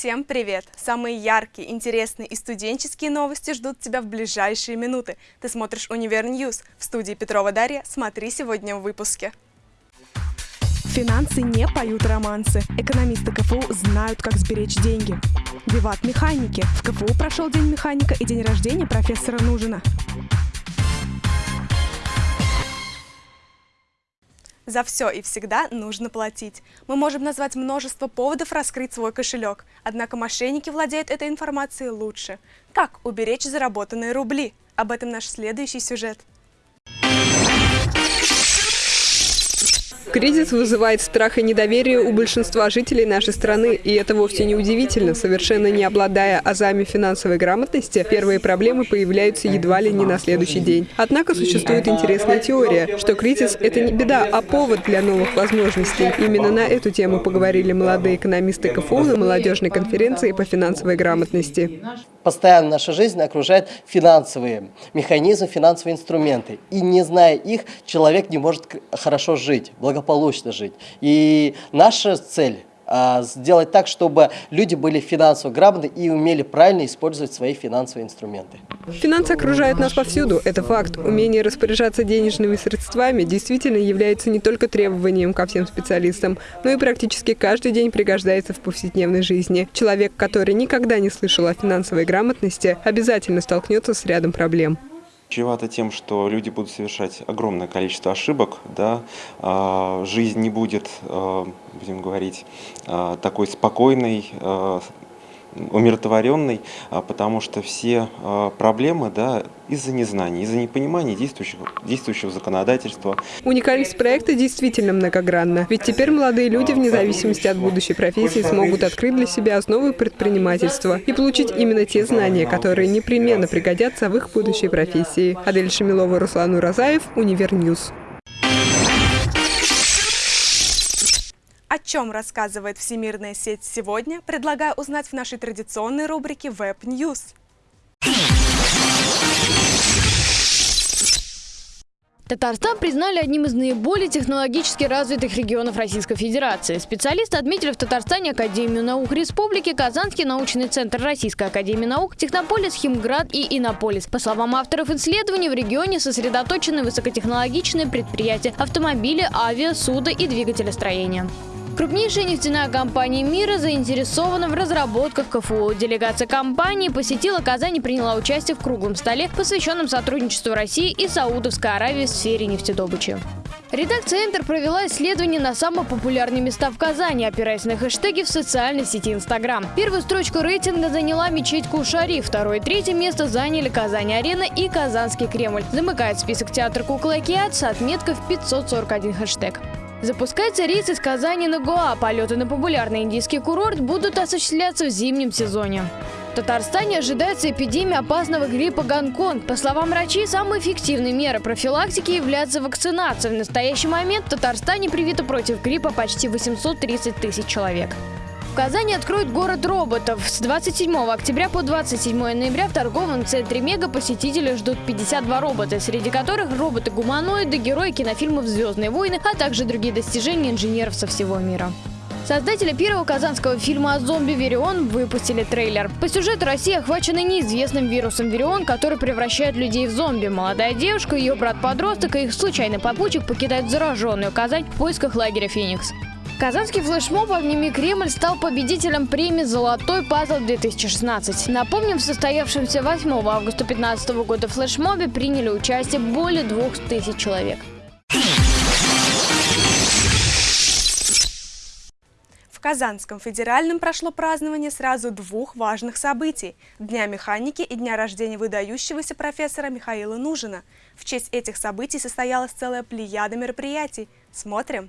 Всем привет! Самые яркие, интересные и студенческие новости ждут тебя в ближайшие минуты. Ты смотришь «Univer News». В студии Петрова Дарья. Смотри сегодня в выпуске. Финансы не поют романсы. Экономисты КФУ знают, как сберечь деньги. Виват механики. В КФУ прошел День механика и день рождения профессора Нужина. За все и всегда нужно платить. Мы можем назвать множество поводов раскрыть свой кошелек, однако мошенники владеют этой информацией лучше. Как уберечь заработанные рубли? Об этом наш следующий сюжет. Кризис вызывает страх и недоверие у большинства жителей нашей страны, и это вовсе не удивительно. Совершенно не обладая азами финансовой грамотности, первые проблемы появляются едва ли не на следующий день. Однако существует интересная теория, что кризис – это не беда, а повод для новых возможностей. Именно на эту тему поговорили молодые экономисты КФУ на молодежной конференции по финансовой грамотности. Постоянно наша жизнь окружает финансовые механизмы, финансовые инструменты. И не зная их, человек не может хорошо жить, благополучно жить. И наша цель сделать так, чтобы люди были финансово грамотны и умели правильно использовать свои финансовые инструменты. Финансы окружают нас повсюду, это факт. Умение распоряжаться денежными средствами действительно является не только требованием ко всем специалистам, но и практически каждый день пригождается в повседневной жизни. Человек, который никогда не слышал о финансовой грамотности, обязательно столкнется с рядом проблем чревато тем, что люди будут совершать огромное количество ошибок, да, а, жизнь не будет, а, будем говорить, а, такой спокойной, умиротворенный, а, потому что все а, проблемы да, из-за незнания, из-за непонимания действующего, действующего законодательства. Уникальность проекта действительно многогранна. Ведь теперь молодые люди, вне зависимости от будущей профессии, смогут открыть для себя основы предпринимательства и получить именно те знания, которые непременно пригодятся в их будущей профессии. Адель Шамилова, Руслан Уразаев, Univer News. О чем рассказывает всемирная сеть сегодня, предлагаю узнать в нашей традиционной рубрике Web News. Татарстан признали одним из наиболее технологически развитых регионов Российской Федерации. Специалисты отметили в Татарстане Академию наук Республики, Казанский научный центр Российской Академии наук, Технополис, Химград и Иннополис. По словам авторов исследований, в регионе сосредоточены высокотехнологичные предприятия, автомобили, авиа, суда и двигателестроения. Крупнейшая нефтяная компания мира заинтересована в разработках КФУ. Делегация компании посетила Казань и приняла участие в круглом столе, посвященном сотрудничеству России и Саудовской Аравии в сфере нефтедобычи. Редакция «Энтер» провела исследование на самые популярные места в Казани, опираясь на хэштеги в социальной сети Инстаграм. Первую строчку рейтинга заняла мечеть Кушари, второе и третье место заняли Казань-Арена и Казанский Кремль. Замыкает список театр куклы Океат с отметкой в 541 хэштег. Запускается рейс из Казани на Гоа. Полеты на популярный индийский курорт будут осуществляться в зимнем сезоне. В Татарстане ожидается эпидемия опасного гриппа Гонконг. По словам врачей, самой эффективной мерой профилактики является вакцинация. В настоящий момент в Татарстане привито против гриппа почти 830 тысяч человек. В Казани откроют город роботов. С 27 октября по 27 ноября в торговом центре «Мега» посетители ждут 52 робота, среди которых роботы-гуманоиды, герои кинофильмов «Звездные войны», а также другие достижения инженеров со всего мира. Создатели первого казанского фильма о зомби «Верион» выпустили трейлер. По сюжету Россия охвачена неизвестным вирусом «Верион», который превращает людей в зомби. Молодая девушка, ее брат-подросток и их случайный попутчик покидают зараженную Казань в поисках лагеря «Феникс». Казанский флешмоб «Обними Кремль» стал победителем премии «Золотой пазл-2016». Напомним, в состоявшемся 8 августа 2015 года флешмобе приняли участие более 2000 человек. В Казанском федеральном прошло празднование сразу двух важных событий – Дня механики и Дня рождения выдающегося профессора Михаила Нужина. В честь этих событий состоялась целая плеяда мероприятий. Смотрим!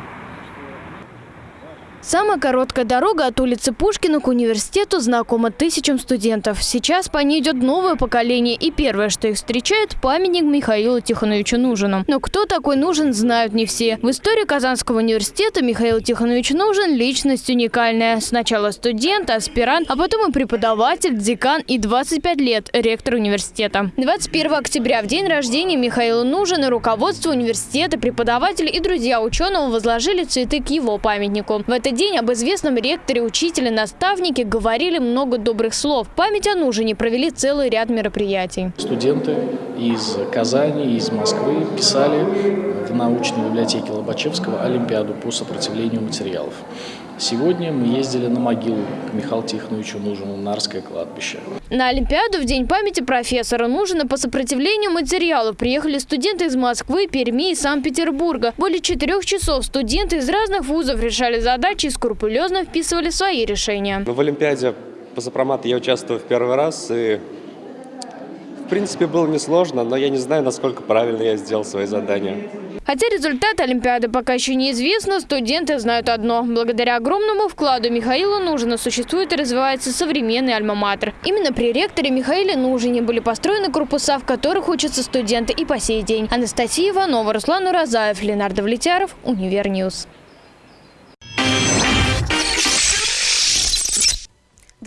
Самая короткая дорога от улицы Пушкина к университету знакома тысячам студентов. Сейчас по ней идет новое поколение, и первое, что их встречает – памятник Михаилу Тихоновичу Нужину. Но кто такой Нужен, знают не все. В истории Казанского университета Михаил Тихонович Нужен – личность уникальная. Сначала студент, аспирант, а потом и преподаватель, декан и 25 лет – ректор университета. 21 октября, в день рождения Михаила Нужина, руководство университета, преподаватели и друзья ученого возложили цветы к его памятнику. В этот день об известном ректоре, учителе, наставнике говорили много добрых слов. Память о Нужине провели целый ряд мероприятий. Студенты из Казани, из Москвы писали в научной библиотеке Лобачевского Олимпиаду по сопротивлению материалов. Сегодня мы ездили на могилу к Михаилу Тихоновичу Нужину, Нарское кладбище. На Олимпиаду в день памяти профессора Нужина по сопротивлению материалов приехали студенты из Москвы, Перми и Санкт-Петербурга. Более четырех часов студенты из разных вузов решали задачи и скрупулезно вписывали свои решения. В Олимпиаде по сопромату я участвую в первый раз и принципе было несложно, но я не знаю, насколько правильно я сделал свои задания. Хотя результат Олимпиады пока еще неизвестно, студенты знают одно. Благодаря огромному вкладу Михаила Нужина существует и развивается современный альма-матер. Именно при ректоре Михаиле Нужине были построены корпуса, в которых учатся студенты и по сей день. Анастасия Иванова, Руслан Уразаев, Ленар Давлетьяров, Univer News.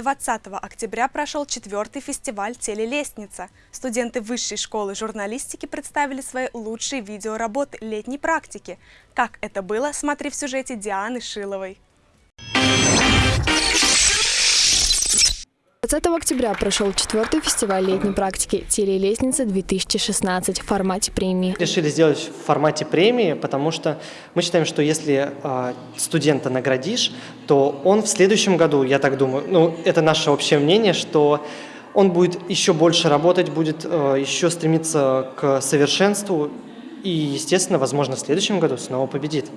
20 октября прошел четвертый фестиваль «Телелестница». Студенты Высшей школы журналистики представили свои лучшие видеоработы летней практики. Как это было, смотри в сюжете Дианы Шиловой. 20 октября прошел четвертый фестиваль летней практики «Телелестница-2016» в формате премии. Решили сделать в формате премии, потому что мы считаем, что если э, студента наградишь, то он в следующем году, я так думаю, ну это наше общее мнение, что он будет еще больше работать, будет э, еще стремиться к совершенству и, естественно, возможно, в следующем году снова победит.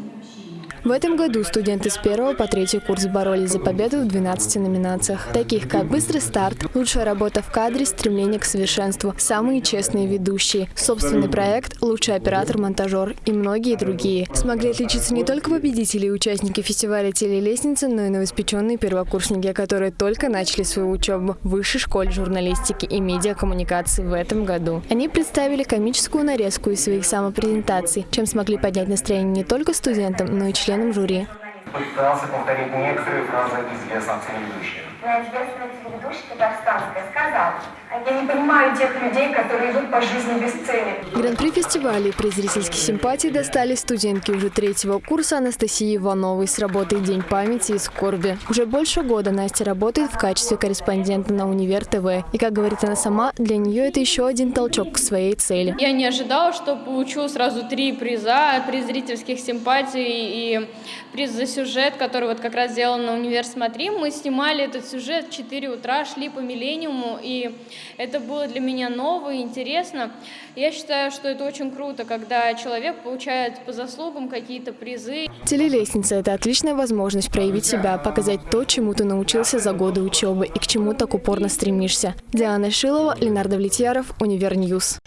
В этом году студенты с первого по третий курс боролись за победу в 12 номинациях, таких как «Быстрый старт», «Лучшая работа в кадре», «Стремление к совершенству», «Самые честные ведущие», «Собственный проект», «Лучший оператор-монтажер» и многие другие. Смогли отличиться не только победители и участники фестиваля «Телелестница», но и новоспеченные первокурсники, которые только начали свою учебу в Высшей школе журналистики и медиакоммуникации в этом году. Они представили комическую нарезку из своих самопрезентаций, чем смогли поднять настроение не только студентам, но и членам членам жюри. Пытался повторить некоторые фразы известных телеведущих. Известная телеведущая татарстанская сказала, я не понимаю тех людей, которые идут по жизни без цели. Гран-при фестиваля и приз зрительских симпатий достали студентки уже третьего курса Анастасии Ивановой с работой «День памяти и скорби». Уже больше года Настя работает в качестве корреспондента на Универ ТВ. И, как говорит она сама, для нее это еще один толчок к своей цели. Я не ожидала, что получу сразу три приза. Приз зрительских симпатий и приз за сюжет, который вот как раз сделан на Универ Смотри. Мы снимали этот сюжет в 4 утра, шли по Миллениуму, и это было для меня ново и интересно. Я считаю, что это очень круто, когда человек получает по заслугам какие-то призы. Телелестница – это отличная возможность проявить себя, показать то, чему ты научился за годы учебы и к чему так упорно стремишься. Диана Шилова, Ленар Давлетьяров, Univer News.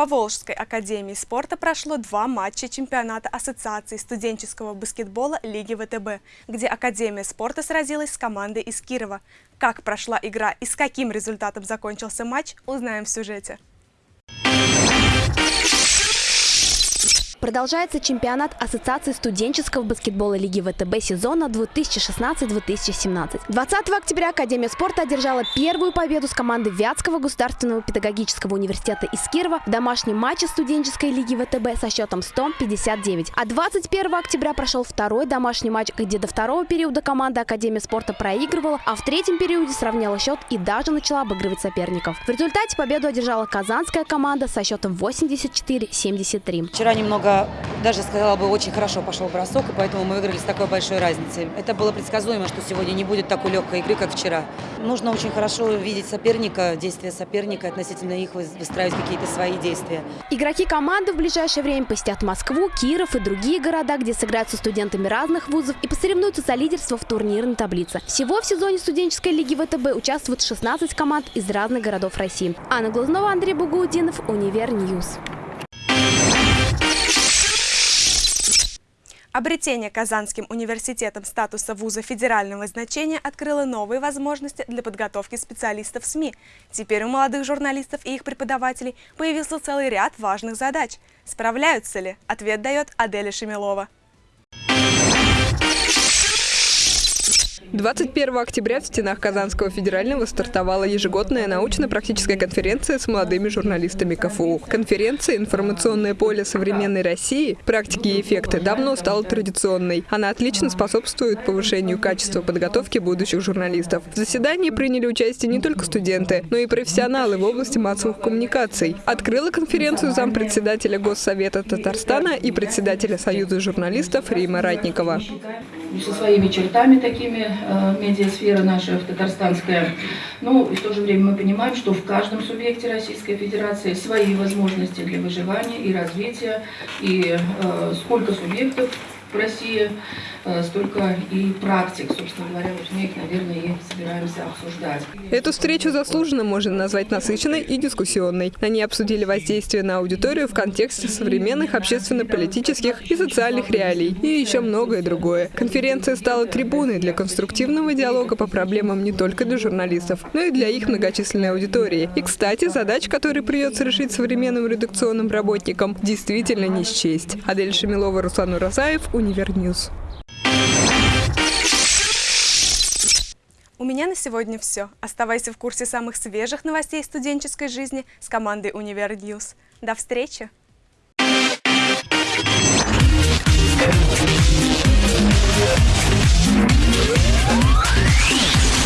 Поволжской академии спорта прошло два матча чемпионата Ассоциации студенческого баскетбола Лиги ВТБ, где Академия спорта сразилась с командой из Кирова. Как прошла игра и с каким результатом закончился матч, узнаем в сюжете. Продолжается чемпионат Ассоциации студенческого баскетбола Лиги ВТБ сезона 2016-2017. 20 октября Академия спорта одержала первую победу с командой Вятского государственного педагогического университета из Кирова в домашнем матче студенческой Лиги ВТБ со счетом 159. А 21 октября прошел второй домашний матч, где до второго периода команда Академия спорта проигрывала, а в третьем периоде сравняла счет и даже начала обыгрывать соперников. В результате победу одержала казанская команда со счетом 84-73. Вчера немного даже сказала бы, очень хорошо пошел бросок, и поэтому мы выиграли с такой большой разницей. Это было предсказуемо, что сегодня не будет такой легкой игры, как вчера. Нужно очень хорошо видеть соперника, действия соперника, относительно их выстраивать какие-то свои действия. Игроки команды в ближайшее время посетят Москву, Киров и другие города, где сыграют со студентами разных вузов и посоревнуются за лидерство в турнирной таблице. Всего в сезоне студенческой лиги ВТБ участвуют 16 команд из разных городов России. Анна Глазнова, Андрей Бугаудинов, Универ Обретение Казанским университетом статуса вуза федерального значения открыло новые возможности для подготовки специалистов СМИ. Теперь у молодых журналистов и их преподавателей появился целый ряд важных задач. Справляются ли? Ответ дает Аделя Шемилова. 21 октября в стенах Казанского федерального стартовала ежегодная научно-практическая конференция с молодыми журналистами КФУ. Конференция «Информационное поле современной России. Практики и эффекты» давно стала традиционной. Она отлично способствует повышению качества подготовки будущих журналистов. В заседании приняли участие не только студенты, но и профессионалы в области массовых коммуникаций. Открыла конференцию зампредседателя Госсовета Татарстана и председателя Союза журналистов Рима Ратникова. Со своими чертами такими медиасфера наша татарстанская. Ну, и в то же время мы понимаем, что в каждом субъекте Российской Федерации свои возможности для выживания и развития, и э, сколько субъектов в России, э, столько и практик, собственно говоря, вот мы их, наверное, и собираемся обсуждать. Эту встречу заслуженно можно назвать насыщенной и дискуссионной. На ней обсудили воздействие на аудиторию в контексте современных общественно-политических и социальных реалий и еще многое другое. Конференция стала трибуной для конструктивного диалога по проблемам не только для журналистов, но и для их многочисленной аудитории. И, кстати, задач, которые придется решить современным редакционным работникам, действительно не счесть. Адель Шамилова, Руслан Уразаев, Univer News. У меня на сегодня все. Оставайся в курсе самых свежих новостей студенческой жизни с командой Univer News. До встречи! We'll be right back.